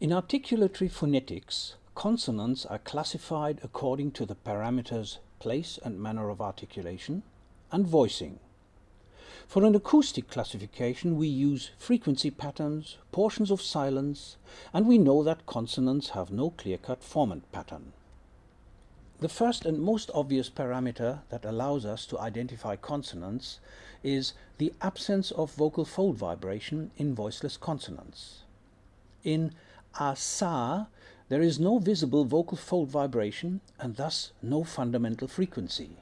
In articulatory phonetics, consonants are classified according to the parameters place and manner of articulation and voicing. For an acoustic classification we use frequency patterns, portions of silence, and we know that consonants have no clear-cut formant pattern. The first and most obvious parameter that allows us to identify consonants is the absence of vocal fold vibration in voiceless consonants. In asa, there is no visible vocal fold vibration and thus no fundamental frequency.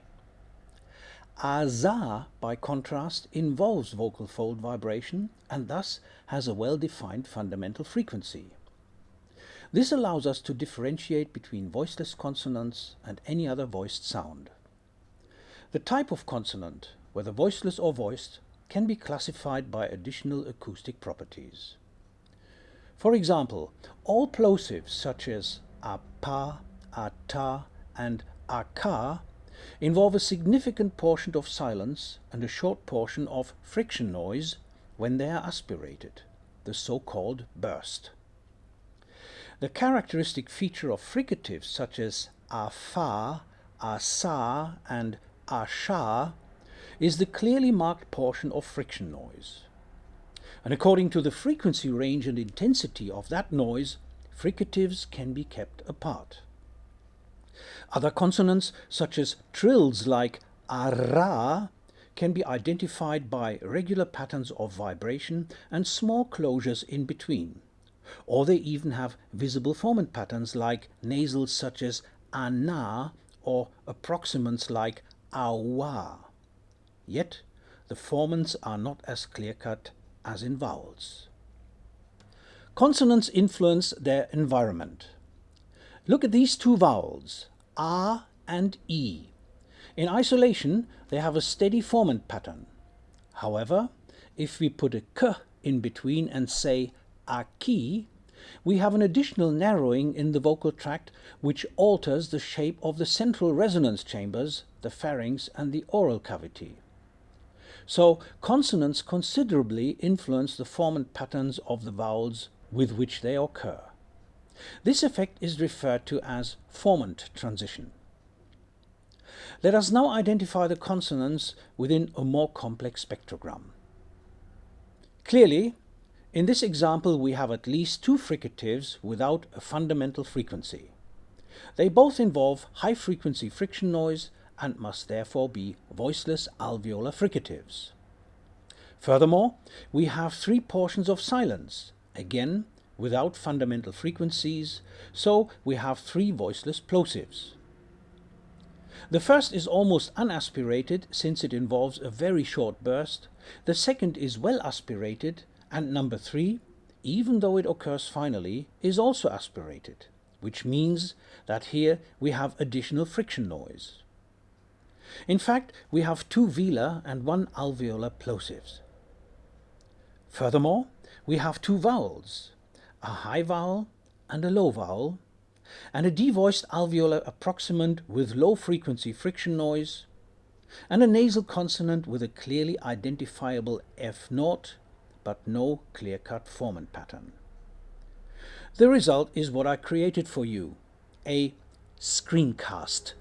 Aza, by contrast, involves vocal fold vibration and thus has a well-defined fundamental frequency. This allows us to differentiate between voiceless consonants and any other voiced sound. The type of consonant, whether voiceless or voiced, can be classified by additional acoustic properties. For example, all plosives such as apa, ata and aka involve a significant portion of silence and a short portion of friction noise when they are aspirated, the so-called burst. The characteristic feature of fricatives such as afa, asa and asha is the clearly marked portion of friction noise and according to the frequency range and intensity of that noise, fricatives can be kept apart. Other consonants, such as trills like ara, can be identified by regular patterns of vibration and small closures in between. Or they even have visible formant patterns like nasals such as ana or approximants like awa. Yet, the formants are not as clear-cut as in vowels. Consonants influence their environment. Look at these two vowels, a and e. In isolation, they have a steady formant pattern. However, if we put a k in between and say aki, we have an additional narrowing in the vocal tract which alters the shape of the central resonance chambers, the pharynx and the oral cavity. So consonants considerably influence the formant patterns of the vowels with which they occur. This effect is referred to as formant transition. Let us now identify the consonants within a more complex spectrogram. Clearly, in this example we have at least two fricatives without a fundamental frequency. They both involve high-frequency friction noise and must therefore be voiceless alveolar fricatives. Furthermore, we have three portions of silence, again without fundamental frequencies, so we have three voiceless plosives. The first is almost unaspirated since it involves a very short burst, the second is well aspirated, and number three, even though it occurs finally, is also aspirated, which means that here we have additional friction noise. In fact, we have two velar and one alveolar plosives. Furthermore, we have two vowels, a high vowel and a low vowel, and a devoiced alveolar approximant with low frequency friction noise, and a nasal consonant with a clearly identifiable F naught, but no clear-cut formant pattern. The result is what I created for you, a screencast